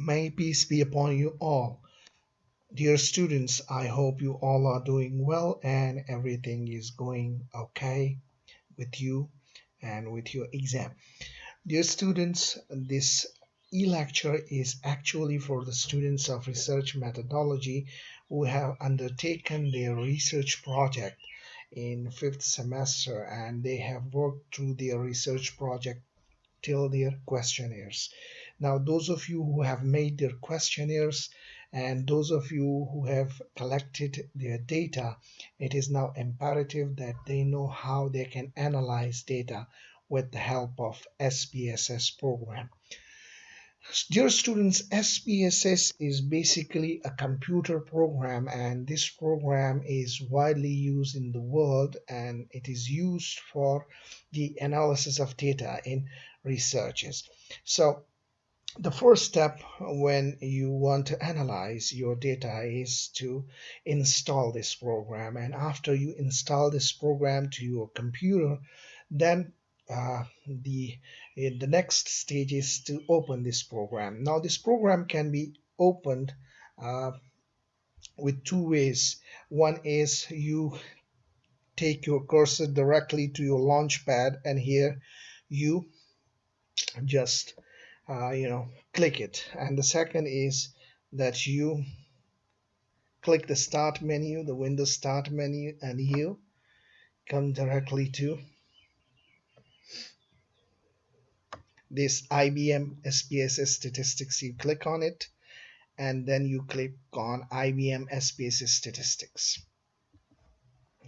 May peace be upon you all. Dear students, I hope you all are doing well and everything is going okay with you and with your exam. Dear students, this e-lecture is actually for the students of research methodology who have undertaken their research project in fifth semester and they have worked through their research project till their questionnaires. Now those of you who have made their questionnaires and those of you who have collected their data, it is now imperative that they know how they can analyze data with the help of SPSS program. Dear students, SPSS is basically a computer program and this program is widely used in the world and it is used for the analysis of data in researches. So the first step when you want to analyze your data is to install this program. And after you install this program to your computer then uh, the the next stage is to open this program. Now this program can be opened uh, with two ways. One is you take your cursor directly to your launchpad and here you just uh, you know click it. And the second is that you click the start menu the Windows start menu and you come directly to this IBM SPSS statistics. You click on it and then you click on IBM SPSS statistics.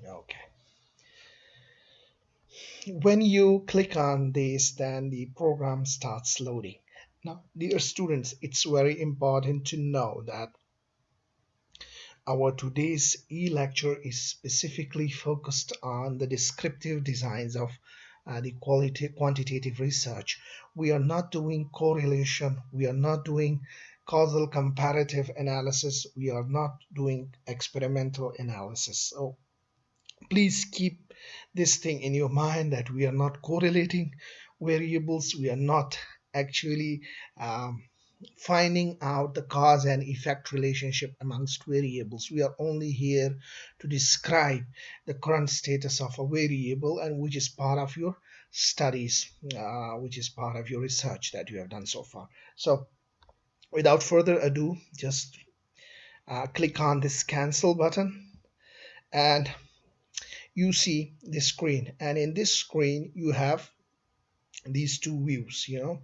Okay. When you click on this then the program starts loading now dear students it's very important to know that our today's e-lecture is specifically focused on the descriptive designs of uh, the quality quantitative research. We are not doing correlation we are not doing causal comparative analysis we are not doing experimental analysis. So please keep this thing in your mind that we are not correlating variables we are not actually um, finding out the cause and effect relationship amongst variables. We are only here to describe the current status of a variable and which is part of your studies, uh, which is part of your research that you have done so far. So without further ado, just uh, click on this cancel button and you see the screen and in this screen you have these two views you know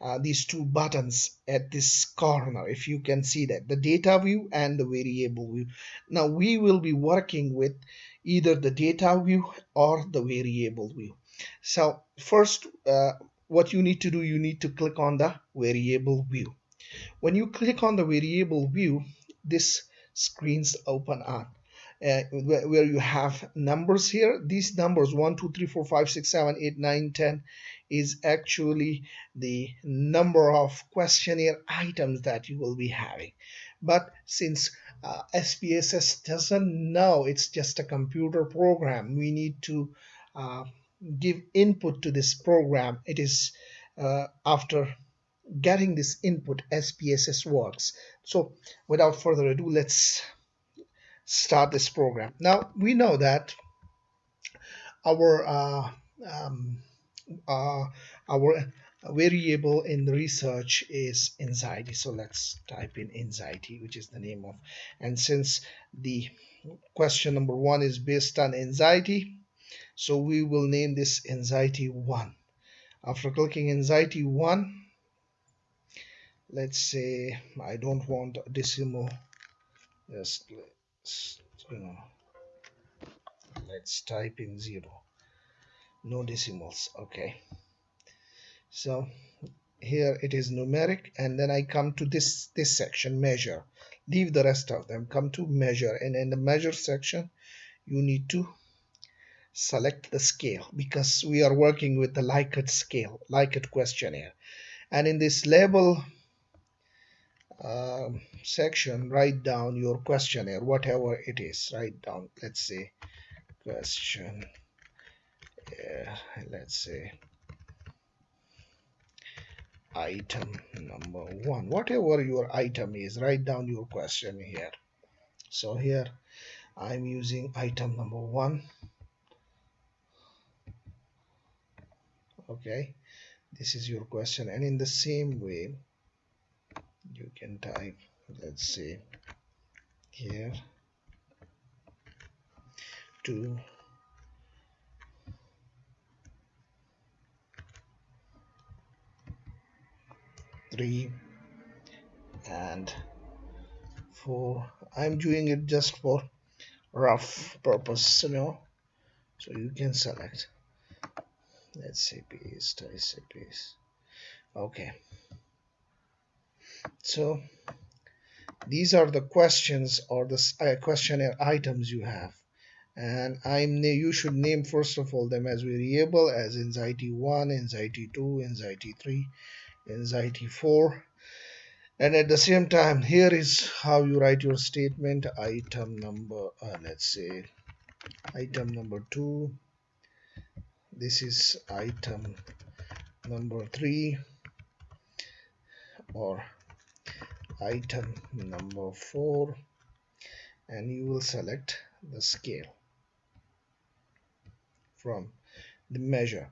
uh, these two buttons at this corner if you can see that the data view and the variable view. Now we will be working with either the data view or the variable view. So first uh, what you need to do you need to click on the variable view. When you click on the variable view this screens open up uh, where you have numbers here. These numbers 1 2 3 4 5 6 7 8 9 10 is actually the number of questionnaire items that you will be having. But since uh, SPSS doesn't know it's just a computer program we need to uh, give input to this program. It is uh, after getting this input SPSS works. So without further ado let's start this program. Now we know that our uh, um, uh, our variable in the research is anxiety. So let's type in anxiety, which is the name of. And since the question number one is based on anxiety, so we will name this anxiety one. After clicking anxiety one, let's say I don't want decimal. Just let's type in zero. No decimals okay. So here it is numeric and then I come to this this section measure. Leave the rest of them. Come to measure and in the measure section you need to select the scale because we are working with the Likert scale Likert questionnaire. And in this label um, section write down your questionnaire whatever it is write down let's say question yeah, let's say item number one. Whatever your item is write down your question here. So here I'm using item number one. Okay this is your question and in the same way you can type let's say here two three and four. I'm doing it just for rough purpose you know. So you can select. Let's say paste I say paste. Okay so these are the questions or the uh, questionnaire items you have. And I'm you should name first of all them as variable as anxiety 1 anxiety 2 anxiety 3 anxiety 4 and at the same time here is how you write your statement item number uh, let's say item number 2 this is item number 3 or item number 4 and you will select the scale from the measure.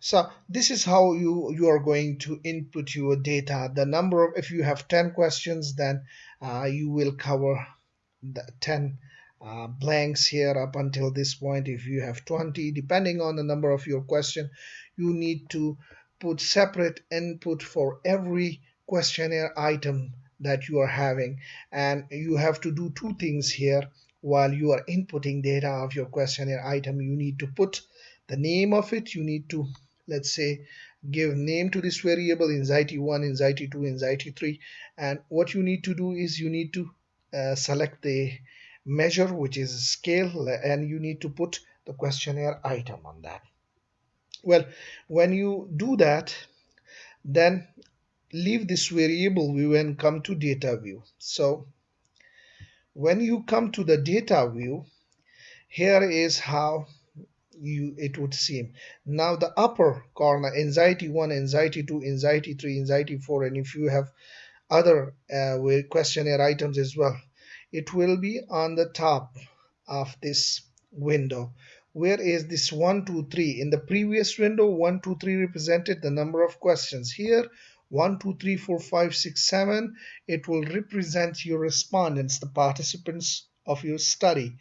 So this is how you you are going to input your data. The number of if you have 10 questions then uh, you will cover the 10 uh, blanks here up until this point. If you have 20 depending on the number of your question you need to put separate input for every questionnaire item that you are having. And you have to do two things here. While you are inputting data of your questionnaire item you need to put the name of it. You need to let's say give name to this variable anxiety 1 anxiety 2 anxiety 3 and what you need to do is you need to uh, select the measure which is scale and you need to put the questionnaire item on that. Well when you do that then leave this variable view and come to data view. So when you come to the data view here is how you it would seem. Now the upper corner anxiety 1 anxiety 2 anxiety 3 anxiety 4 and if you have other uh, questionnaire items as well it will be on the top of this window. Where is this 1 2 3 in the previous window 1 2 3 represented the number of questions. Here 1 2 3 4 5 6 7 it will represent your respondents the participants of your study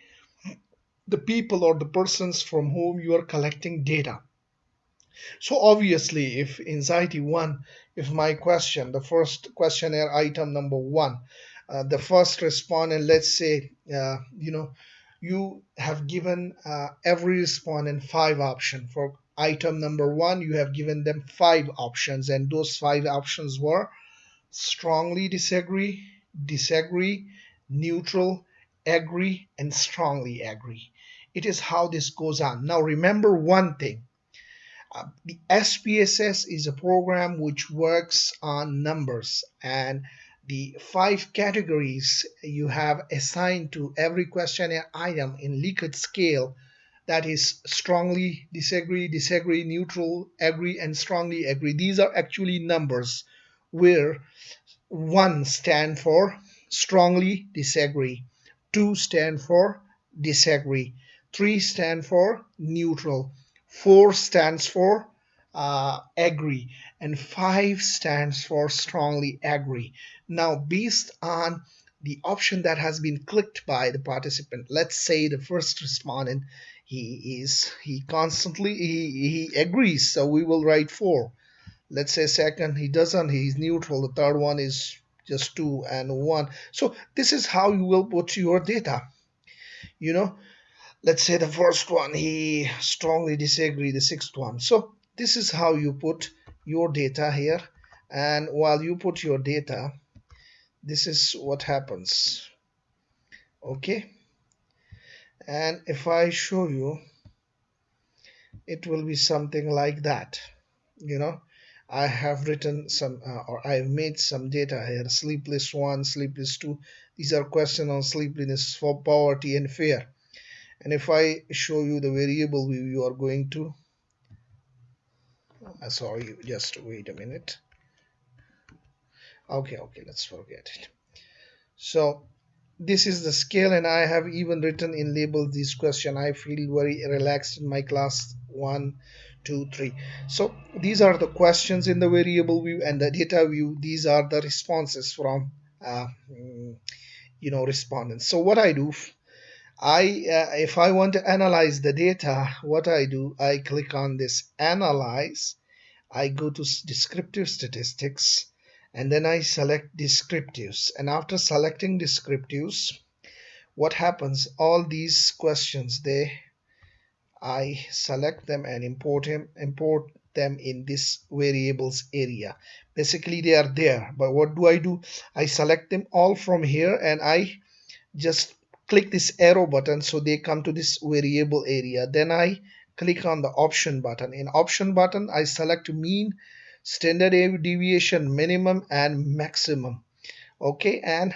the people or the persons from whom you are collecting data. So obviously, if anxiety one, if my question, the first questionnaire item number one, uh, the first respondent, let's say, uh, you know, you have given uh, every respondent five options. For item number one, you have given them five options, and those five options were strongly disagree, disagree, neutral, agree, and strongly agree. It is how this goes on. Now remember one thing. Uh, the SPSS is a program which works on numbers and the five categories you have assigned to every questionnaire item in Likert scale that is strongly disagree, disagree, neutral, agree, and strongly agree. These are actually numbers where one stand for strongly disagree, two stand for disagree, 3 stand for neutral, 4 stands for uh, agree, and 5 stands for strongly agree. Now, based on the option that has been clicked by the participant, let's say the first respondent, he is he constantly he, he agrees, so we will write 4. Let's say second, he doesn't, he's neutral. The third one is just 2 and 1. So this is how you will put your data. You know, let's say the first one he strongly disagree the sixth one so this is how you put your data here and while you put your data this is what happens okay and if I show you it will be something like that you know. I have written some uh, or I've made some data here sleepless one sleepless two. These are questions on sleepiness for poverty and fear. And if I show you the variable view you are going to uh, sorry just wait a minute. Okay okay let's forget it. So this is the scale and I have even written in label this question. I feel very relaxed in my class one two three. So these are the questions in the variable view and the data view. These are the responses from uh, mm, you know respondents. So what I do I uh, if I want to analyze the data what I do I click on this analyze. I go to descriptive statistics and then I select descriptives. And after selecting descriptives what happens? All these questions they I select them and import him import them in this variables area. Basically they are there but what do I do? I select them all from here and I just click this arrow button so they come to this variable area. Then I click on the option button. In option button I select mean standard deviation minimum and maximum. Okay and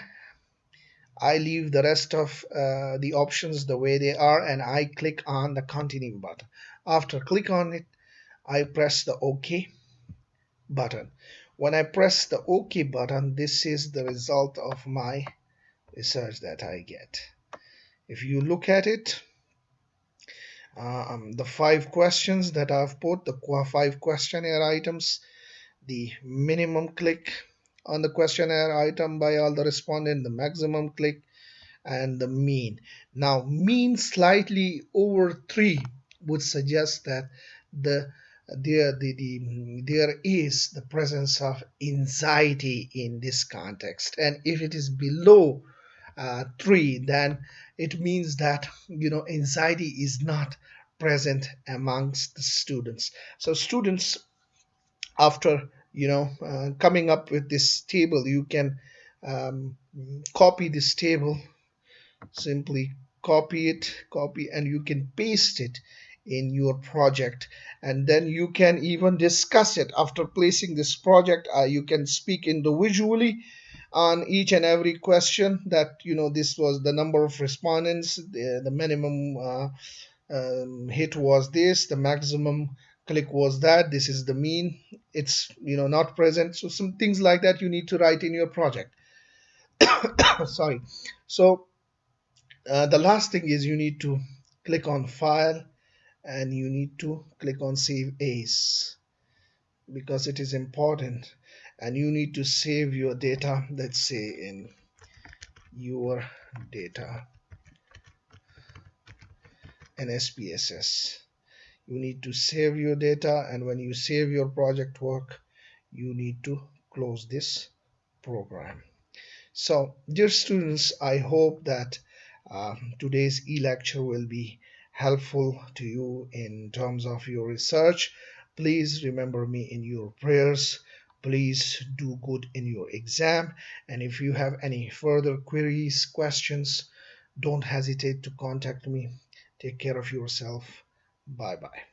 I leave the rest of uh, the options the way they are and I click on the continue button. After click on it I press the OK button. When I press the OK button this is the result of my research that I get. If you look at it um, the five questions that I've put the five questionnaire items the minimum click on the questionnaire item by all the respondent, the maximum click, and the mean. Now, mean slightly over 3 would suggest that the there the, the there is the presence of anxiety in this context and if it is below uh, 3 then it means that you know anxiety is not present amongst the students so students after you know uh, coming up with this table you can um, copy this table simply copy it copy and you can paste it in your project. And then you can even discuss it. After placing this project uh, you can speak individually on each and every question that you know this was the number of respondents the, the minimum uh, um, hit was this the maximum click was that this is the mean it's you know not present. So some things like that you need to write in your project. Sorry. So uh, the last thing is you need to click on file and you need to click on save as because it is important. And you need to save your data let's say in your data. In SPSS you need to save your data and when you save your project work you need to close this program. So dear students I hope that uh, today's e-lecture will be helpful to you in terms of your research. Please remember me in your prayers. Please do good in your exam. And if you have any further queries questions don't hesitate to contact me. Take care of yourself Bye bye.